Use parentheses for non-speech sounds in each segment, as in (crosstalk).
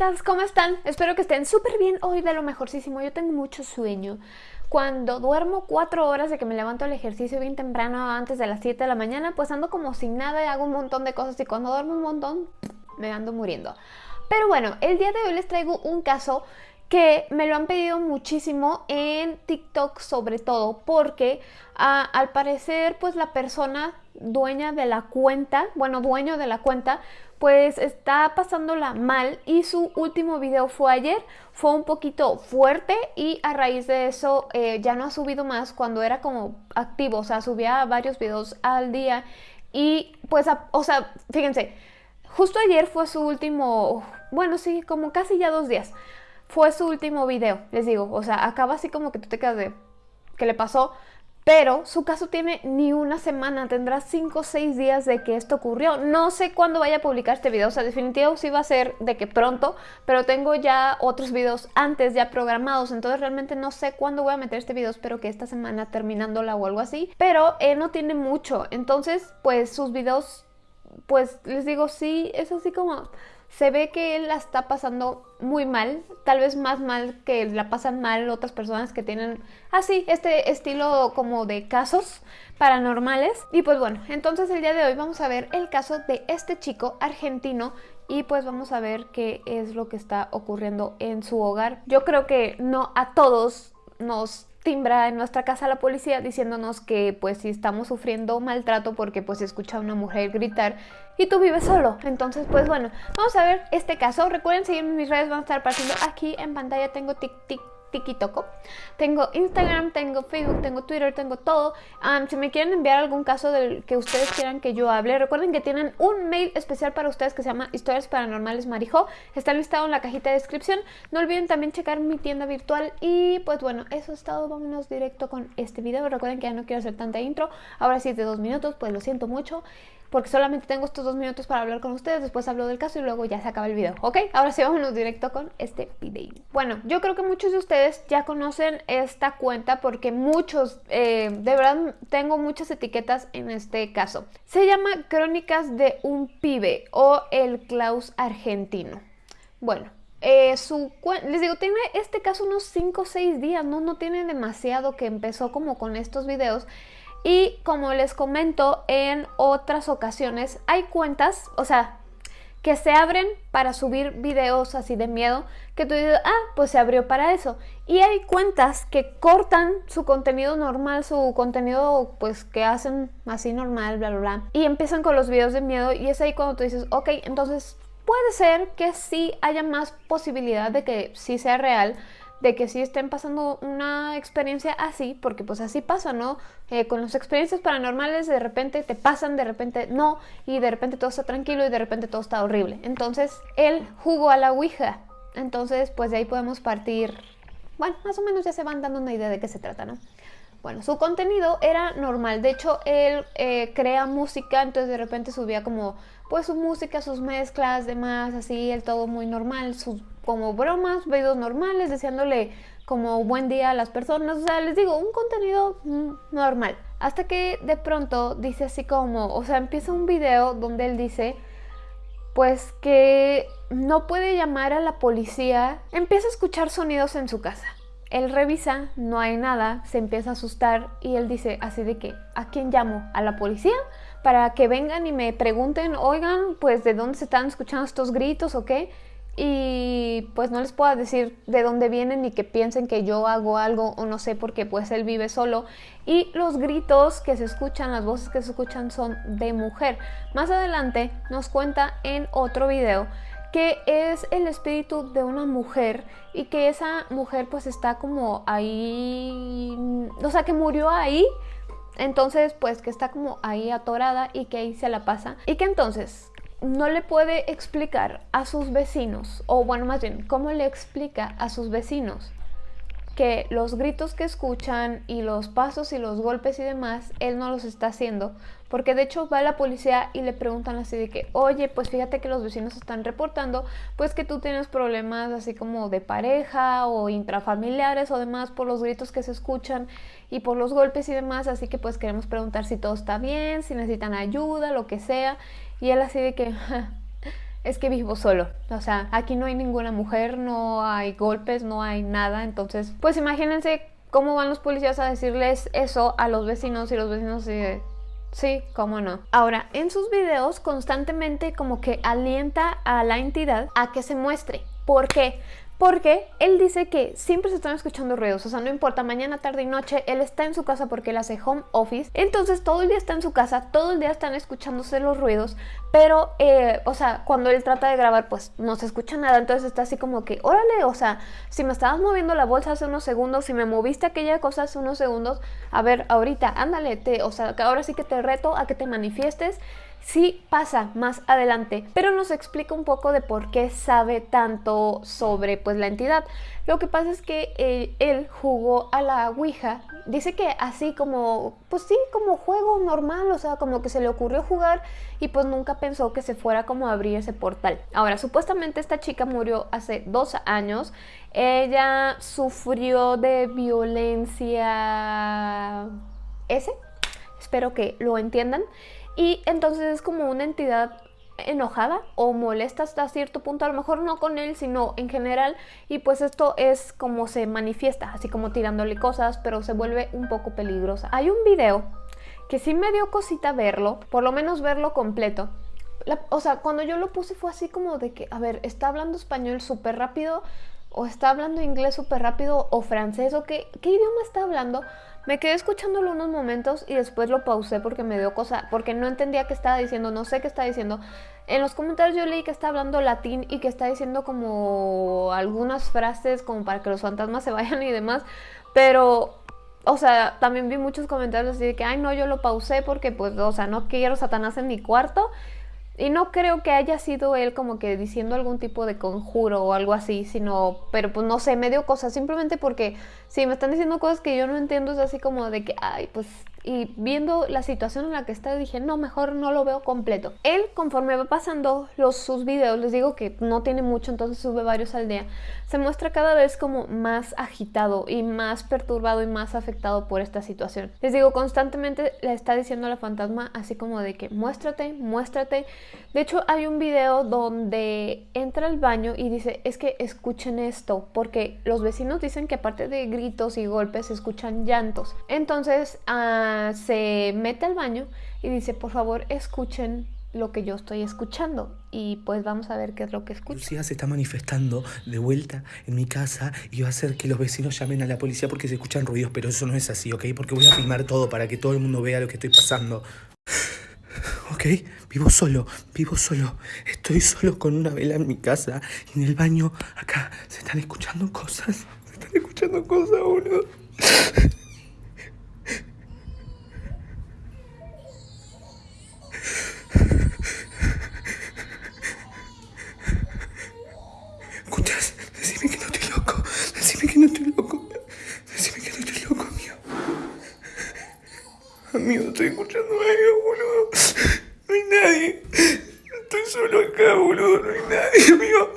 amiguitas, ¿cómo están? Espero que estén súper bien hoy de lo mejorcísimo. Yo tengo mucho sueño. Cuando duermo cuatro horas de que me levanto al ejercicio bien temprano antes de las 7 de la mañana, pues ando como sin nada y hago un montón de cosas y cuando duermo un montón me ando muriendo. Pero bueno, el día de hoy les traigo un caso que me lo han pedido muchísimo en TikTok sobre todo porque ah, al parecer pues la persona dueña de la cuenta, bueno dueño de la cuenta pues está pasándola mal y su último video fue ayer, fue un poquito fuerte y a raíz de eso eh, ya no ha subido más cuando era como activo, o sea, subía varios videos al día y pues, o sea, fíjense, justo ayer fue su último, bueno, sí, como casi ya dos días, fue su último video, les digo, o sea, acaba así como que tú te quedas de, ¿qué le pasó? Pero su caso tiene ni una semana, tendrá 5 o 6 días de que esto ocurrió. No sé cuándo vaya a publicar este video, o sea, definitivo sí va a ser de que pronto, pero tengo ya otros videos antes ya programados, entonces realmente no sé cuándo voy a meter este video, espero que esta semana terminándola o algo así. Pero él no tiene mucho, entonces pues sus videos, pues les digo, sí, es así como se ve que él la está pasando muy mal, tal vez más mal que la pasan mal otras personas que tienen así este estilo como de casos paranormales. Y pues bueno, entonces el día de hoy vamos a ver el caso de este chico argentino y pues vamos a ver qué es lo que está ocurriendo en su hogar. Yo creo que no a todos nos timbra en nuestra casa la policía diciéndonos que pues si estamos sufriendo maltrato porque pues escucha a una mujer gritar y tú vives solo. Entonces pues bueno, vamos a ver este caso. Recuerden seguirme mis redes, van a estar apareciendo aquí en pantalla. Tengo tic tic TikTok. Tengo Instagram, tengo Facebook, tengo Twitter, tengo todo. si me quieren enviar algún caso del que ustedes quieran que yo hable, recuerden que tienen un mail especial para ustedes que se llama Historias Paranormales Marijo. Está listado en la cajita de descripción. No olviden también checar mi tienda virtual. Y pues bueno, eso es todo. Vámonos directo con este video. Recuerden que ya no quiero hacer tanta intro. Ahora sí es de dos minutos, pues lo siento mucho porque solamente tengo estos dos minutos para hablar con ustedes, después hablo del caso y luego ya se acaba el video, ¿ok? Ahora sí, vámonos directo con este video. Bueno, yo creo que muchos de ustedes ya conocen esta cuenta porque muchos, eh, de verdad, tengo muchas etiquetas en este caso. Se llama Crónicas de un pibe o el Klaus argentino. Bueno, eh, su les digo, tiene este caso unos 5 o 6 días, ¿no? No tiene demasiado que empezó como con estos videos. Y como les comento en otras ocasiones, hay cuentas, o sea, que se abren para subir videos así de miedo, que tú dices, ah, pues se abrió para eso. Y hay cuentas que cortan su contenido normal, su contenido pues que hacen así normal, bla, bla, bla. Y empiezan con los videos de miedo y es ahí cuando tú dices, ok, entonces puede ser que sí haya más posibilidad de que sí sea real, de que sí estén pasando una experiencia así, porque pues así pasa, ¿no? Eh, con las experiencias paranormales de repente te pasan, de repente no, y de repente todo está tranquilo y de repente todo está horrible. Entonces él jugó a la Ouija, entonces pues de ahí podemos partir, bueno, más o menos ya se van dando una idea de qué se trata, ¿no? Bueno, su contenido era normal, de hecho él eh, crea música, entonces de repente subía como pues su música, sus mezclas, demás, así, el todo muy normal, sus como bromas, videos normales, deseándole como buen día a las personas, o sea, les digo, un contenido normal. Hasta que de pronto dice así como, o sea, empieza un video donde él dice, pues que no puede llamar a la policía, empieza a escuchar sonidos en su casa. Él revisa, no hay nada, se empieza a asustar y él dice así de que, ¿a quién llamo? ¿A la policía? Para que vengan y me pregunten, oigan, pues de dónde se están escuchando estos gritos o qué y pues no les puedo decir de dónde vienen ni que piensen que yo hago algo o no sé porque pues él vive solo y los gritos que se escuchan, las voces que se escuchan son de mujer. Más adelante nos cuenta en otro video que es el espíritu de una mujer y que esa mujer pues está como ahí, o sea que murió ahí entonces, pues que está como ahí atorada y que ahí se la pasa. Y que entonces no le puede explicar a sus vecinos, o bueno, más bien, ¿cómo le explica a sus vecinos que los gritos que escuchan y los pasos y los golpes y demás, él no los está haciendo? Porque de hecho va la policía y le preguntan así de que, oye, pues fíjate que los vecinos están reportando, pues que tú tienes problemas así como de pareja o intrafamiliares o demás por los gritos que se escuchan y por los golpes y demás, así que pues queremos preguntar si todo está bien, si necesitan ayuda, lo que sea. Y él así de que, (laughs) es que vivo solo. O sea, aquí no hay ninguna mujer, no hay golpes, no hay nada. Entonces, pues imagínense cómo van los policías a decirles eso a los vecinos y los vecinos. Sí, cómo no. Ahora, en sus videos constantemente como que alienta a la entidad a que se muestre. ¿Por qué? Porque él dice que siempre se están escuchando ruidos, o sea, no importa, mañana, tarde y noche, él está en su casa porque él hace home office, entonces todo el día está en su casa, todo el día están escuchándose los ruidos, pero, eh, o sea, cuando él trata de grabar, pues no se escucha nada, entonces está así como que, órale, o sea, si me estabas moviendo la bolsa hace unos segundos, si me moviste aquella cosa hace unos segundos, a ver, ahorita, ándale, te, o sea, ahora sí que te reto a que te manifiestes sí pasa más adelante, pero nos explica un poco de por qué sabe tanto sobre pues la entidad. Lo que pasa es que eh, él jugó a la Ouija, dice que así como, pues sí, como juego normal, o sea, como que se le ocurrió jugar y pues nunca pensó que se fuera como a abrir ese portal. Ahora, supuestamente esta chica murió hace dos años, ella sufrió de violencia... ¿Ese? Espero que lo entiendan. Y entonces es como una entidad enojada o molesta hasta cierto punto, a lo mejor no con él, sino en general, y pues esto es como se manifiesta, así como tirándole cosas, pero se vuelve un poco peligrosa. Hay un video que sí me dio cosita verlo, por lo menos verlo completo. o sea, cuando yo lo puse fue así como de que, a ver, está hablando español súper rápido, o está hablando inglés súper rápido, o francés, o qué, qué idioma está hablando, me quedé escuchándolo unos momentos y después lo pausé porque me dio cosa, porque no entendía qué estaba diciendo, no sé qué estaba diciendo. En los comentarios yo leí que está hablando latín y que está diciendo como algunas frases como para que los fantasmas se (laughs) vayan y demás, pero o sea, también vi muchos comentarios así de que, ay, no, yo lo pausé porque, pues, o sea, no quiero Satanás en mi cuarto. Y no creo que haya sido él como que diciendo algún tipo de conjuro o algo así, sino, pero pues no sé, me dio cosas, simplemente porque si me están diciendo cosas que yo no entiendo, es así como de que, ay, pues y viendo la situación en la que está dije, no, mejor no lo veo completo. Él, conforme va pasando los, sus videos, les digo que no tiene mucho, entonces sube varios al día, se muestra cada vez como más agitado y más perturbado y más afectado por esta situación. Les digo, constantemente le está diciendo a la fantasma así como de que muéstrate, muéstrate. De hecho, hay un video donde entra al baño y dice, es que escuchen esto, porque los vecinos dicen que aparte de gritos y golpes, se escuchan llantos. Entonces, se mete al baño y dice, por favor, escuchen lo que yo estoy escuchando y pues vamos a ver qué es lo que escucha. Lucía se está manifestando de vuelta en mi casa y va a hacer que los vecinos llamen a la policía porque se escuchan ruidos, pero eso no es así, ¿ok? Porque voy a filmar todo para que todo el mundo vea lo que estoy pasando. ¿Ok? Vivo solo, vivo solo. Estoy solo con una vela en mi casa y en el baño acá se están escuchando cosas. Se están escuchando cosas, boludo. Amigo, estoy escuchando algo, boludo. No hay nadie. Estoy solo acá, boludo. No hay nadie, amigo.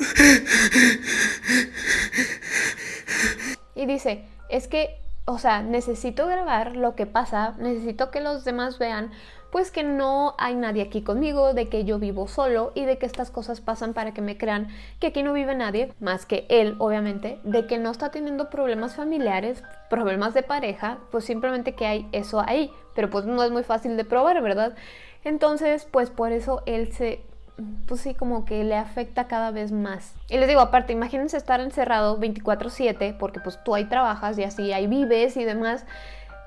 Y dice, es que, o sea, necesito grabar lo que pasa, necesito que los demás vean pues que no hay nadie aquí conmigo, de que yo vivo solo y de que estas cosas pasan para que me crean que aquí no vive nadie, más que él, obviamente, de que no está teniendo problemas familiares, problemas de pareja, pues simplemente que hay eso ahí, pero pues no es muy fácil de probar, ¿verdad? Entonces, pues por eso él se pues sí, como que le afecta cada vez más. Y les digo, aparte, imagínense estar encerrado 24/7, porque pues tú ahí trabajas y así ahí vives y demás,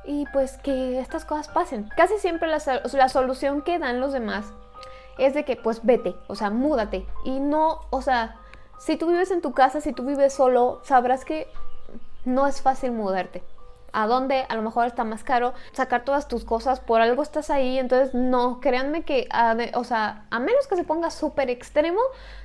y pues que estas cosas pasen. Casi siempre la, la solución que dan los demás es de que pues vete, o sea, múdate. Y no, o sea, si tú vives en tu casa, si tú vives solo, sabrás que no es fácil mudarte a dónde, a lo mejor está más caro sacar todas tus cosas, por algo estás ahí, entonces no, créanme que, o sea, a menos que se ponga súper extremo,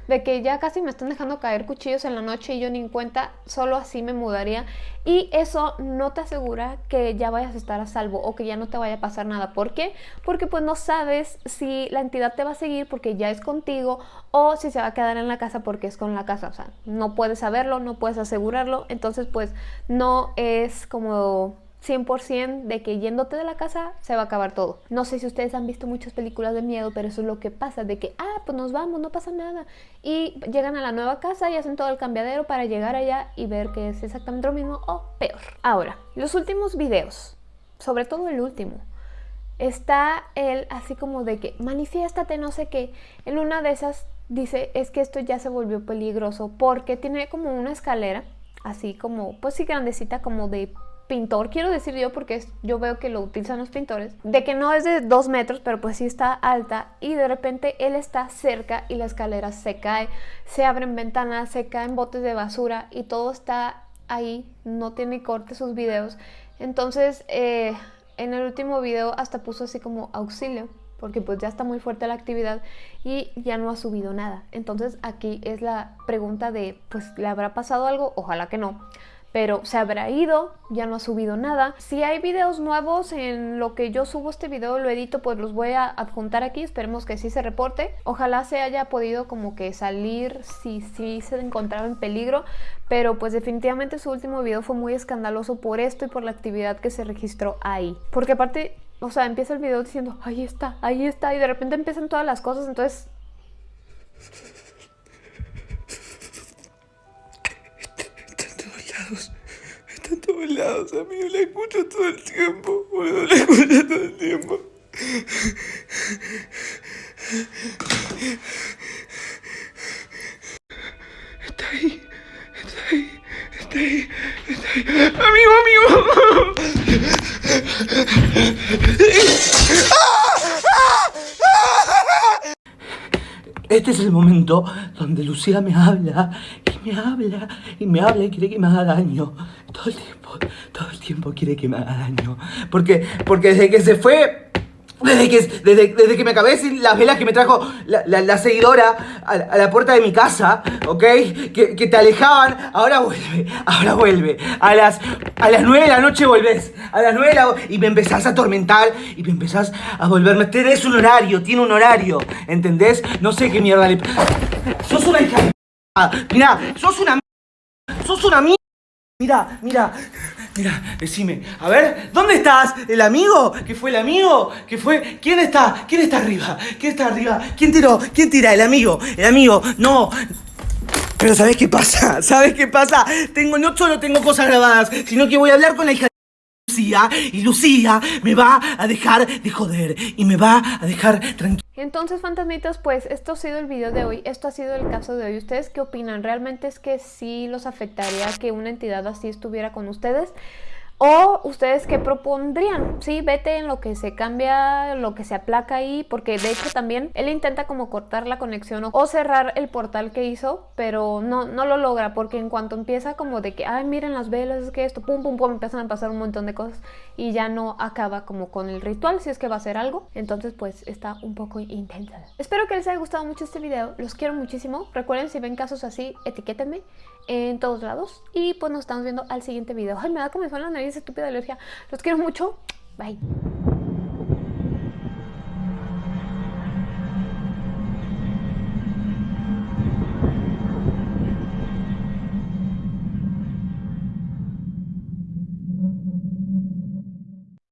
de que ya casi me están dejando caer cuchillos en la noche y yo ni en cuenta, solo así me mudaría. Y eso no te asegura que ya vayas a estar a salvo o que ya no te vaya a pasar nada. ¿Por qué? Porque pues no sabes si la entidad te va a seguir porque ya es contigo o si se va a quedar en la casa porque es con la casa. O sea, no puedes saberlo, no puedes asegurarlo. Entonces pues no es como 100% de que yéndote de la casa se va a acabar todo. No sé si ustedes han visto muchas películas de miedo, pero eso es lo que pasa, de que, ah, pues nos vamos, no pasa nada. Y llegan a la nueva casa y hacen todo el cambiadero para llegar allá y ver que es exactamente lo mismo o peor. Ahora, los últimos videos, sobre todo el último, está él así como de que manifiéstate, no sé qué. En una de esas dice, es que esto ya se volvió peligroso porque tiene como una escalera, así como, pues sí grandecita, como de pintor, quiero decir yo, porque yo veo que lo utilizan los pintores, de que no es de dos metros, pero pues sí está alta y de repente él está cerca y la escalera se cae, se abren ventanas, se caen botes de basura y todo está ahí, no tiene corte sus videos. Entonces, eh, en el último video hasta puso así como auxilio, porque pues ya está muy fuerte la actividad y ya no ha subido nada. Entonces aquí es la pregunta de, pues, ¿le habrá pasado algo? Ojalá que no pero se habrá ido, ya no ha subido nada. Si hay videos nuevos en lo que yo subo este video, lo edito, pues los voy a adjuntar aquí, esperemos que sí se reporte. Ojalá se haya podido como que salir si sí se encontraba en peligro, pero pues definitivamente su último video fue muy escandaloso por esto y por la actividad que se registró ahí. Porque aparte, o sea, empieza el video diciendo, ahí está, ahí está, y de repente empiezan todas las cosas, entonces... Está en todos lados, amigo. La escucho todo el tiempo, boludo. La escucho todo el tiempo. Está ahí. Está ahí. Está ahí. Está ahí. Amigo, amigo. Este es el momento donde Lucía me habla me habla y me habla y quiere que me haga daño. Todo el tiempo, todo el tiempo quiere que me haga daño. Porque, porque desde que se fue desde que, desde, que me acabé sin las velas que me trajo la, seguidora a, la puerta de mi casa, ¿ok? Que, te alejaban, ahora vuelve, ahora vuelve. A las, a las 9 de la noche volvés, a las 9 de la y me empezás a atormentar y me empezás a volverme. Tenés un horario, tiene un horario, ¿entendés? No sé qué mierda le... Sos una hija. Mirá, sos una... Sos una mierda. Mira, mira, mira, decime, a ver, ¿dónde estás? ¿El amigo? ¿Qué fue el amigo? ¿Qué fue? ¿Quién está? ¿Quién está arriba? ¿Quién está arriba? ¿Quién tiró? ¿Quién tira? El amigo, el amigo, no. Pero ¿sabes qué pasa? (laughs) ¿Sabes qué pasa? Tengo, no solo tengo cosas grabadas, sino que voy a hablar con la hija Lucía y Lucía me va a dejar de joder y me va a dejar tranquilo. Entonces, fantasmitas, pues esto ha sido el video de hoy, esto ha sido el caso de hoy. ¿Ustedes qué opinan? ¿Realmente es que sí los afectaría que una entidad así estuviera con ustedes? ¿O ustedes qué propondrían? Sí, vete en lo que se cambia, lo que se aplaca ahí, porque de hecho también él intenta como cortar la conexión o cerrar el portal que hizo, pero no, no lo logra, porque en cuanto empieza como de que, ay, miren las velas, es que esto, pum, pum, pum, empiezan a pasar un montón de cosas y ya no acaba como con el ritual, si es que va a ser algo, entonces pues está un poco intensa. Espero que les haya gustado mucho este video, los quiero muchísimo, recuerden si ven casos así, etiquétenme en todos lados y pues nos estamos viendo al siguiente video. Ay, me da me la nariz estúpida alergia. Los quiero mucho. Bye.